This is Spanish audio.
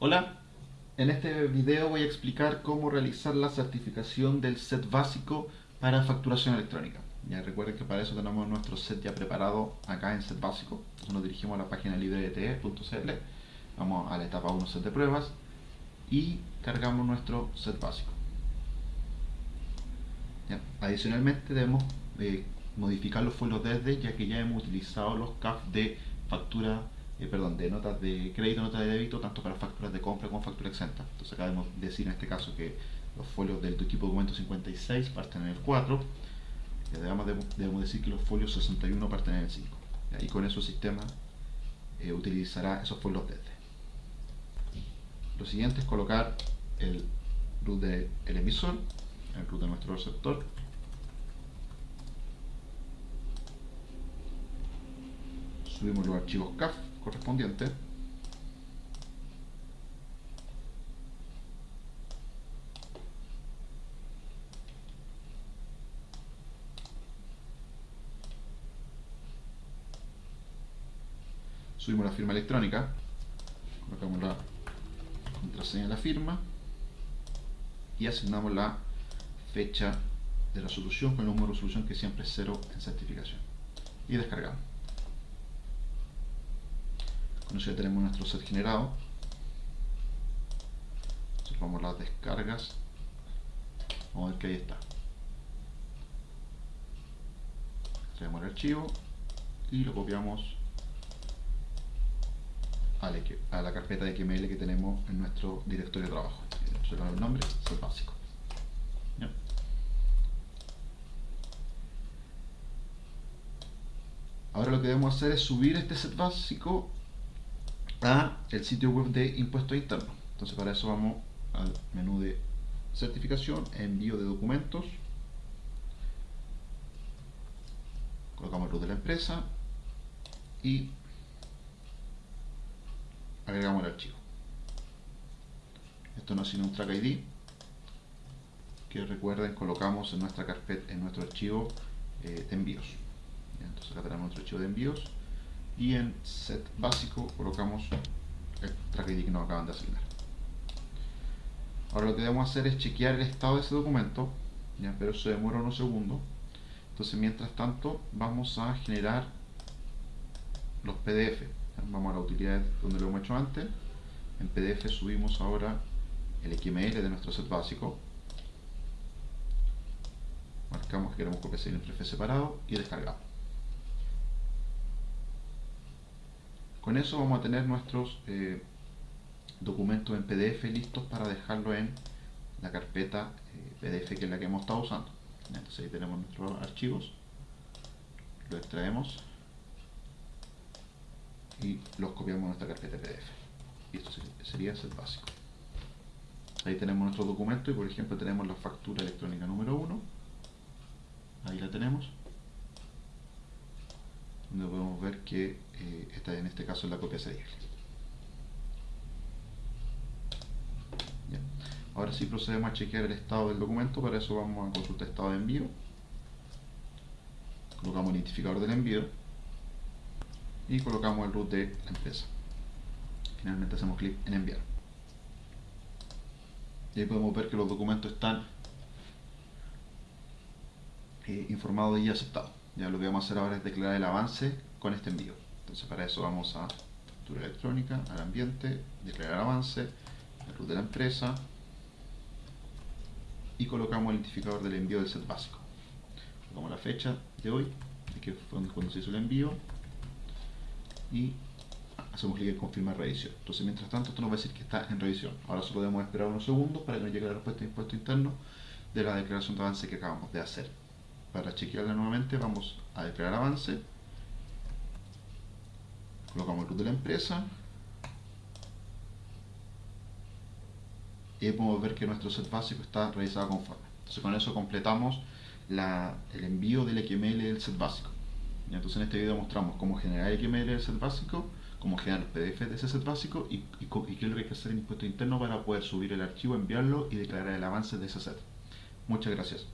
Hola, en este video voy a explicar cómo realizar la certificación del set básico para facturación electrónica. Ya recuerden que para eso tenemos nuestro set ya preparado acá en set básico. Entonces nos dirigimos a la página librete.cl, vamos a la etapa 1 set de pruebas y cargamos nuestro set básico. Adicionalmente debemos eh, modificar los folios desde ya que ya hemos utilizado los CAF de factura eh, perdón, de notas de crédito, notas de débito, tanto para facturas de compra como factura exenta. Entonces acá debemos decir en este caso que los folios del equipo documento 56 parten en el 4, y además debemos, decir que los folios 61 parten en el 5. Y con eso el sistema eh, utilizará esos folios desde. Lo siguiente es colocar el root del emisor, el root de nuestro receptor, subimos los archivos CAF correspondiente. Subimos la firma electrónica. Colocamos la contraseña de la firma. Y asignamos la fecha de la solución con el número de resolución que siempre es cero en certificación. Y descargamos ya tenemos nuestro set generado. Vamos las descargas. Vamos a ver que ahí está. Traemos el archivo y lo copiamos a la carpeta de XML que tenemos en nuestro directorio de trabajo. El nombre, set básico. Ahora lo que debemos hacer es subir este set básico a el sitio web de impuestos internos. Entonces para eso vamos al menú de certificación, envío de documentos, colocamos el root de la empresa y agregamos el archivo. Esto no es sino un track ID que recuerden colocamos en nuestra carpeta, en nuestro archivo eh, de envíos. Entonces acá tenemos nuestro archivo de envíos y en set básico colocamos el track que nos acaban de asignar. Ahora lo que debemos hacer es chequear el estado de ese documento, ¿ya? pero se demora unos segundos. Entonces mientras tanto vamos a generar los PDF. Vamos a la utilidad donde lo hemos hecho antes. En PDF subimos ahora el XML de nuestro set básico. Marcamos que queremos copiar el entrefe separado y descargamos. Con eso vamos a tener nuestros eh, documentos en PDF listos para dejarlo en la carpeta eh, PDF que es la que hemos estado usando. Entonces ahí tenemos nuestros archivos, los extraemos y los copiamos en nuestra carpeta PDF. Y esto sería el básico. Ahí tenemos nuestro documento y por ejemplo tenemos la factura electrónica número 1. Ahí la tenemos donde podemos ver que eh, esta en este caso es la copia serial. Ahora sí procedemos a chequear el estado del documento, para eso vamos a consultar estado de envío. Colocamos el identificador del envío y colocamos el root de la empresa. Finalmente hacemos clic en enviar. Y ahí podemos ver que los documentos están eh, informados y aceptados. Ya lo que vamos a hacer ahora es declarar el avance con este envío. Entonces para eso vamos a factura electrónica, al ambiente, declarar avance, el root de la empresa y colocamos el identificador del envío del set básico. Colocamos la fecha de hoy, que fue cuando se hizo el envío y hacemos clic en confirmar revisión. Entonces mientras tanto esto nos va a decir que está en revisión. Ahora solo debemos esperar unos segundos para que nos llegue la respuesta de impuesto interno de la declaración de avance que acabamos de hacer. Para chequearla nuevamente vamos a declarar avance. Colocamos el root de la empresa. Y podemos ver que nuestro set básico está realizado conforme. Entonces con eso completamos el envío del XML del set básico. Entonces en este video mostramos cómo generar el XML del set básico, cómo generar el PDF de ese set básico y, y, y qué es lo que hay que hacer en impuesto interno para poder subir el archivo, enviarlo y declarar el avance de ese set. Muchas gracias.